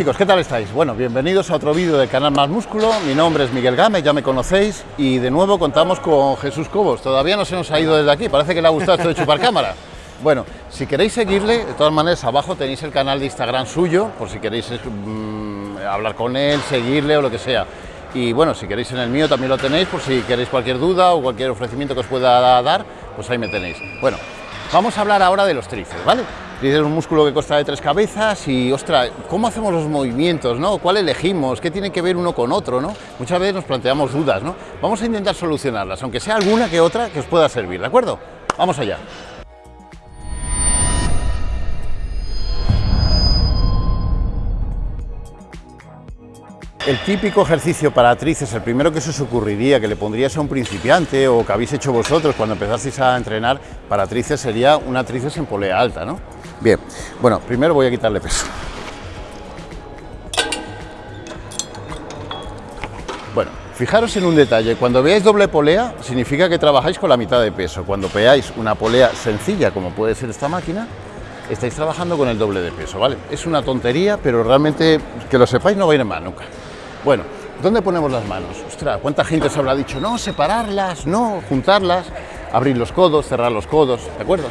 chicos, ¿qué tal estáis? Bueno, bienvenidos a otro vídeo del canal Más Músculo. Mi nombre es Miguel Gámez, ya me conocéis. Y de nuevo contamos con Jesús Cobos. Todavía no se nos ha ido desde aquí, parece que le ha gustado esto de chupar cámara. Bueno, si queréis seguirle, de todas maneras, abajo tenéis el canal de Instagram suyo, por si queréis mm, hablar con él, seguirle o lo que sea. Y bueno, si queréis en el mío también lo tenéis, por si queréis cualquier duda o cualquier ofrecimiento que os pueda dar, pues ahí me tenéis. Bueno, vamos a hablar ahora de los tríceps, ¿vale? Es un músculo que consta de tres cabezas y, ostras, ¿cómo hacemos los movimientos? ¿Cuál elegimos? ¿Qué tiene que ver uno con otro? Muchas veces nos planteamos dudas, ¿no? Vamos a intentar solucionarlas, aunque sea alguna que otra que os pueda servir, ¿de acuerdo? Vamos allá. El típico ejercicio para tríceps, el primero que se os ocurriría, que le pondrías a un principiante o que habéis hecho vosotros cuando empezasteis a entrenar para tríceps sería una tríceps en polea alta, ¿no? Bien, bueno, primero voy a quitarle peso. Bueno, fijaros en un detalle, cuando veáis doble polea significa que trabajáis con la mitad de peso, cuando veáis una polea sencilla como puede ser esta máquina, estáis trabajando con el doble de peso, ¿vale? Es una tontería, pero realmente que lo sepáis no va a ir en mal nunca. Bueno, ¿dónde ponemos las manos? Ostras, ¿cuánta gente os habrá dicho, no, separarlas, no, juntarlas, abrir los codos, cerrar los codos, ¿de acuerdo?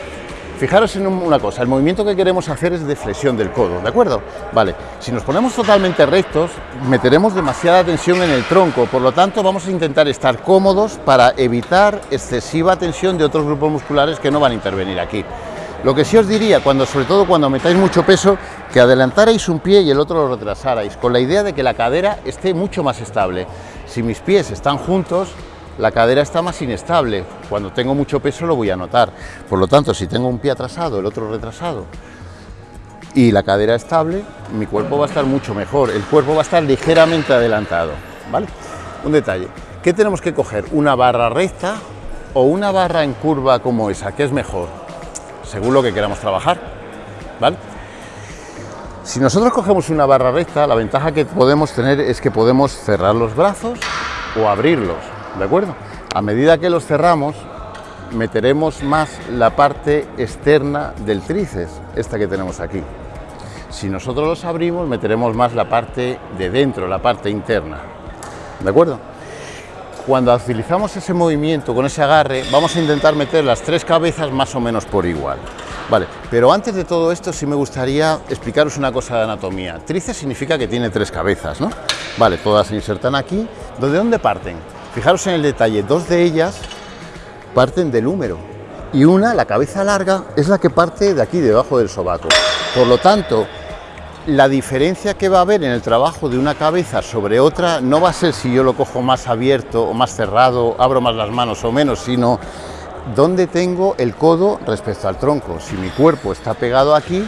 Fijaros en una cosa, el movimiento que queremos hacer es de flexión del codo, ¿de acuerdo? Vale, si nos ponemos totalmente rectos, meteremos demasiada tensión en el tronco, por lo tanto vamos a intentar estar cómodos para evitar excesiva tensión de otros grupos musculares que no van a intervenir aquí. Lo que sí os diría, cuando, sobre todo cuando metáis mucho peso, que adelantarais un pie y el otro lo retrasarais, con la idea de que la cadera esté mucho más estable. Si mis pies están juntos, la cadera está más inestable. Cuando tengo mucho peso lo voy a notar. Por lo tanto, si tengo un pie atrasado, el otro retrasado, y la cadera estable, mi cuerpo va a estar mucho mejor. El cuerpo va a estar ligeramente adelantado. ¿vale? Un detalle. ¿Qué tenemos que coger? ¿Una barra recta o una barra en curva como esa? ¿Qué es mejor? según lo que queramos trabajar. ¿vale? Si nosotros cogemos una barra recta, la ventaja que podemos tener es que podemos cerrar los brazos o abrirlos, ¿de acuerdo? A medida que los cerramos, meteremos más la parte externa del tríceps, esta que tenemos aquí. Si nosotros los abrimos, meteremos más la parte de dentro, la parte interna, ¿de acuerdo? Cuando utilizamos ese movimiento con ese agarre, vamos a intentar meter las tres cabezas más o menos por igual. Vale, pero antes de todo esto sí me gustaría explicaros una cosa de anatomía. Tríceps significa que tiene tres cabezas, ¿no? Vale, todas se insertan aquí. ¿De dónde parten? Fijaros en el detalle, dos de ellas parten del húmero y una, la cabeza larga, es la que parte de aquí, debajo del sobaco. Por lo tanto, la diferencia que va a haber en el trabajo de una cabeza sobre otra no va a ser si yo lo cojo más abierto o más cerrado, abro más las manos o menos, sino dónde tengo el codo respecto al tronco, si mi cuerpo está pegado aquí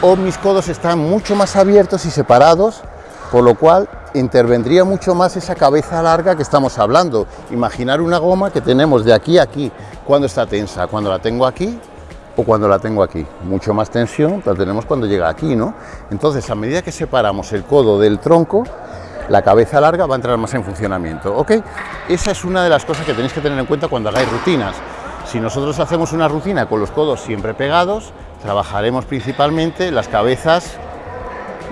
o mis codos están mucho más abiertos y separados, por lo cual intervendría mucho más esa cabeza larga que estamos hablando. Imaginar una goma que tenemos de aquí a aquí, cuando está tensa, cuando la tengo aquí, o cuando la tengo aquí. Mucho más tensión la tenemos cuando llega aquí, ¿no? Entonces, a medida que separamos el codo del tronco, la cabeza larga va a entrar más en funcionamiento, ¿ok? Esa es una de las cosas que tenéis que tener en cuenta cuando hagáis rutinas. Si nosotros hacemos una rutina con los codos siempre pegados, trabajaremos principalmente las cabezas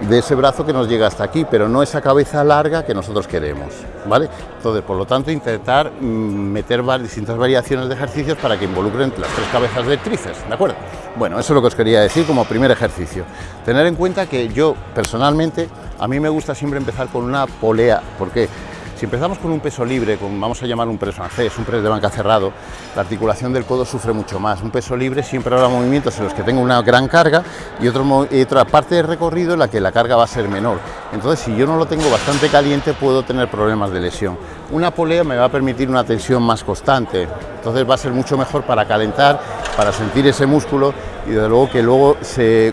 de ese brazo que nos llega hasta aquí, pero no esa cabeza larga que nosotros queremos, ¿vale? Entonces, por lo tanto, intentar mm, meter distintas variaciones de ejercicios para que involucren las tres cabezas de tríceps, ¿de acuerdo? Bueno, eso es lo que os quería decir como primer ejercicio. Tener en cuenta que yo, personalmente, a mí me gusta siempre empezar con una polea, ¿por qué? Si empezamos con un peso libre, con, vamos a llamar un press francés, un press de banca cerrado, la articulación del codo sufre mucho más. Un peso libre siempre habrá movimientos en los que tengo una gran carga y, otra parte del recorrido en la que la carga va a ser menor. Entonces, si yo no lo tengo bastante caliente, puedo tener problemas de lesión. Una polea me va a permitir una tensión más constante, entonces va a ser mucho mejor para calentar, para sentir ese músculo y desde luego que luego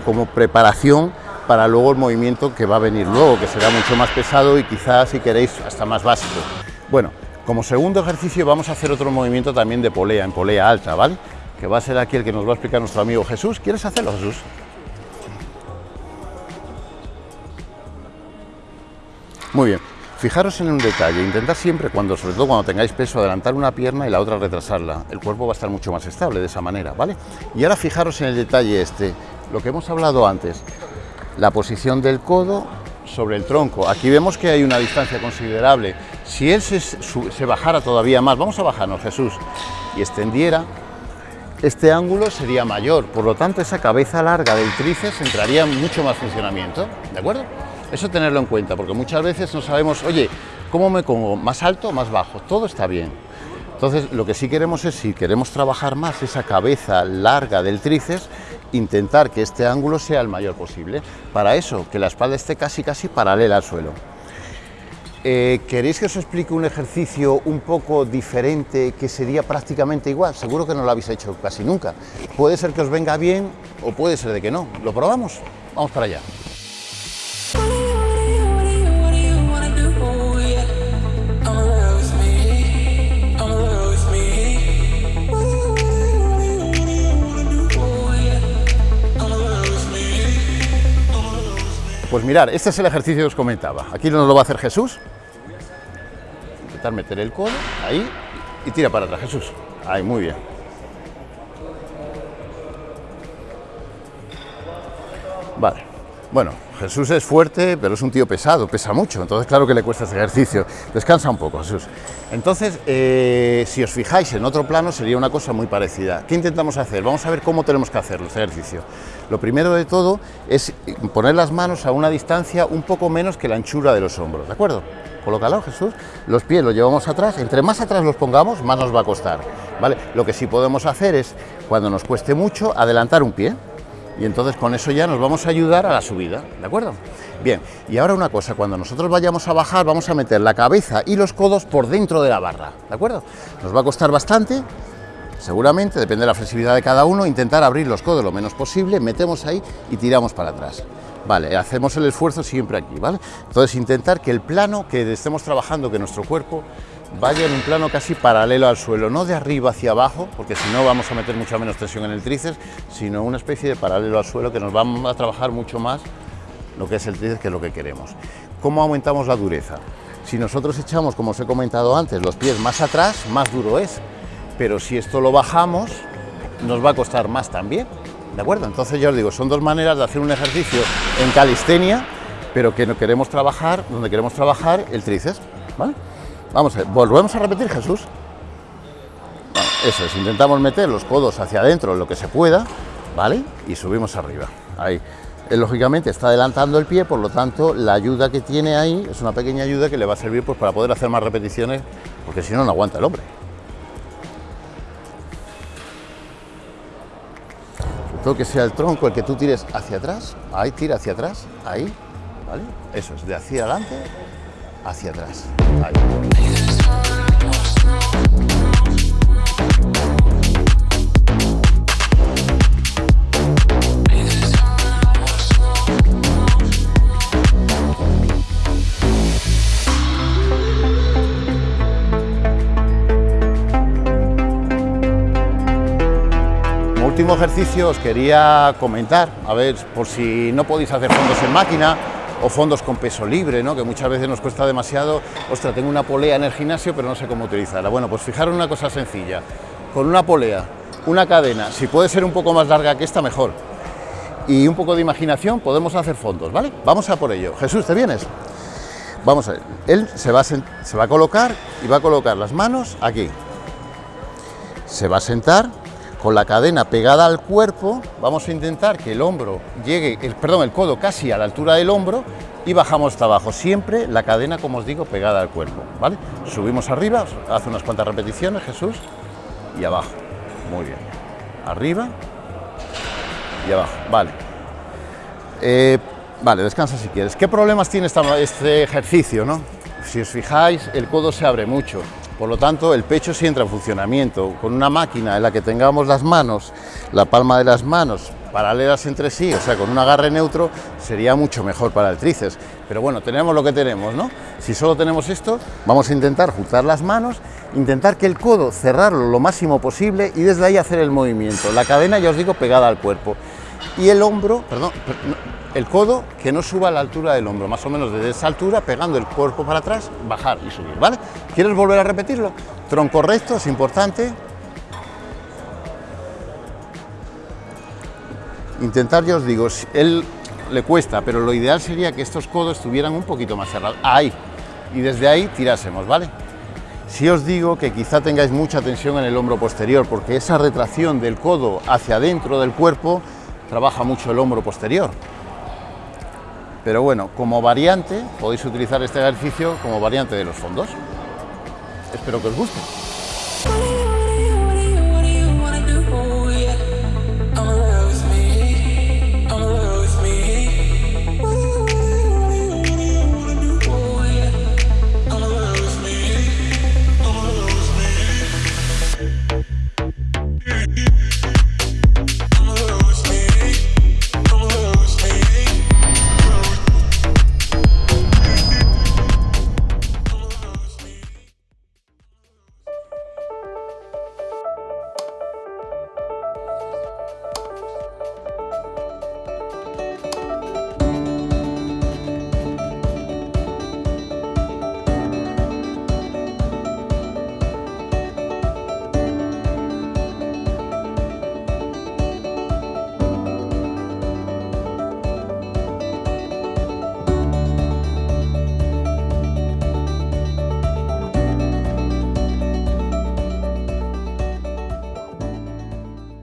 como preparación para luego el movimiento que va a venir luego, que será mucho más pesado y quizás, si queréis, hasta más básico. Bueno, como segundo ejercicio vamos a hacer otro movimiento también de polea, en polea alta, ¿vale? Que va a ser aquí el que nos va a explicar nuestro amigo Jesús. ¿Quieres hacerlo, Jesús? Muy bien, fijaros en un detalle, intentar siempre, cuando, sobre todo cuando tengáis peso, adelantar una pierna y la otra retrasarla. El cuerpo va a estar mucho más estable de esa manera, ¿vale? Y ahora fijaros en el detalle este, lo que hemos hablado antes, la posición del codo sobre el tronco. Aquí vemos que hay una distancia considerable. Si él se, bajara todavía más, vamos a bajarnos Jesús, y extendiera, este ángulo sería mayor, por lo tanto esa cabeza larga del tríceps entraría en mucho más funcionamiento, ¿de acuerdo? Eso tenerlo en cuenta, porque muchas veces no sabemos, oye, ¿cómo me pongo? ¿Más alto o más bajo? Todo está bien. Entonces, lo que sí queremos es, si queremos trabajar más esa cabeza larga del tríceps, intentar que este ángulo sea el mayor posible. Para eso, que la espalda esté casi casi paralela al suelo. Eh, ¿Queréis que os explique un ejercicio un poco diferente que sería prácticamente igual? Seguro que no lo habéis hecho casi nunca. Puede ser que os venga bien o puede ser de que no. ¿Lo probamos? Vamos para allá. Pues mirar, este es el ejercicio que os comentaba. Aquí nos lo va a hacer Jesús. Intentar meter el codo, ahí, y tira para atrás, Jesús. Ahí, muy bien. Vale. Bueno, Jesús es fuerte, pero es un tío pesado, pesa mucho, entonces claro que le cuesta este ejercicio. Descansa un poco, Jesús. Entonces, eh, si os fijáis en otro plano, sería una cosa muy parecida. ¿Qué intentamos hacer? Vamos a ver cómo tenemos que hacerlo, este ejercicio. Lo primero de todo es poner las manos a una distancia un poco menos que la anchura de los hombros, ¿de acuerdo? Colócalo, Jesús. Los pies los llevamos atrás. Entre más atrás los pongamos, más nos va a costar, ¿vale? Lo que sí podemos hacer es, cuando nos cueste mucho, adelantar un pie, y entonces con eso ya nos vamos a ayudar a la subida, ¿de acuerdo? Bien, y ahora una cosa, cuando nosotros vayamos a bajar vamos a meter la cabeza y los codos por dentro de la barra, ¿de acuerdo? Nos va a costar bastante, seguramente, depende de la flexibilidad de cada uno, intentar abrir los codos lo menos posible, metemos ahí y tiramos para atrás. Vale, hacemos el esfuerzo siempre aquí, ¿vale? Entonces intentar que el plano que estemos trabajando, que nuestro cuerpo vaya en un plano casi paralelo al suelo, no de arriba hacia abajo, porque si no vamos a meter mucha menos tensión en el tríceps, sino una especie de paralelo al suelo que nos va a trabajar mucho más lo que es el tríceps, que es lo que queremos. ¿Cómo aumentamos la dureza? Si nosotros echamos, como os he comentado antes, los pies más atrás, más duro es, pero si esto lo bajamos, nos va a costar más también, ¿de acuerdo? Entonces yo os digo, son dos maneras de hacer un ejercicio en calistenia, pero que no queremos trabajar, donde queremos trabajar el tríceps, ¿vale? Vamos a ver, volvemos a repetir, Jesús. eso es, intentamos meter los codos hacia adentro lo que se pueda, ¿vale? Y subimos arriba. Ahí. Lógicamente está adelantando el pie, por lo tanto, la ayuda que tiene ahí es una pequeña ayuda que le va a servir pues, para poder hacer más repeticiones, porque si no, no aguanta el hombre. todo que sea el tronco el que tú tires hacia atrás, ahí tira hacia atrás, ahí, ¿vale? Eso es, de hacia adelante hacia atrás. Último ejercicio os quería comentar, a ver, por si no podéis hacer fondos en máquina, o fondos con peso libre, ¿no? que muchas veces nos cuesta demasiado, ostras, tengo una polea en el gimnasio pero no sé cómo utilizarla. Bueno, pues fijaros una cosa sencilla, con una polea, una cadena, si puede ser un poco más larga que esta, mejor. Y un poco de imaginación podemos hacer fondos, ¿vale? Vamos a por ello. Jesús, ¿te vienes? Vamos a ver, él se va a, se va a colocar y va a colocar las manos aquí. Se va a sentar con la cadena pegada al cuerpo, vamos a intentar que el hombro llegue, el, perdón, el codo casi a la altura del hombro y bajamos hasta abajo, siempre la cadena, como os digo, pegada al cuerpo, ¿vale? Subimos arriba, hace unas cuantas repeticiones, Jesús, y abajo, muy bien, arriba y abajo, vale. Eh, vale, descansa si quieres. ¿Qué problemas tiene este ejercicio, no? Si os fijáis, el codo se abre mucho, por lo tanto, el pecho sí entra en funcionamiento. Con una máquina en la que tengamos las manos, la palma de las manos paralelas entre sí, o sea, con un agarre neutro, sería mucho mejor para el tríceps. Pero bueno, tenemos lo que tenemos, ¿no? Si solo tenemos esto, vamos a intentar juntar las manos, intentar que el codo cerrarlo lo máximo posible y desde ahí hacer el movimiento. La cadena, ya os digo, pegada al cuerpo. Y el hombro, perdón, el codo que no suba a la altura del hombro, más o menos desde esa altura, pegando el cuerpo para atrás, bajar y subir, ¿vale? ¿Quieres volver a repetirlo? Tronco recto, es importante. Intentar, ya os digo, él le cuesta, pero lo ideal sería que estos codos estuvieran un poquito más cerrados. Ahí. Y desde ahí tirásemos, ¿vale? Si os digo que quizá tengáis mucha tensión en el hombro posterior, porque esa retracción del codo hacia adentro del cuerpo trabaja mucho el hombro posterior. Pero bueno, como variante, podéis utilizar este ejercicio como variante de los fondos. Espero que os guste.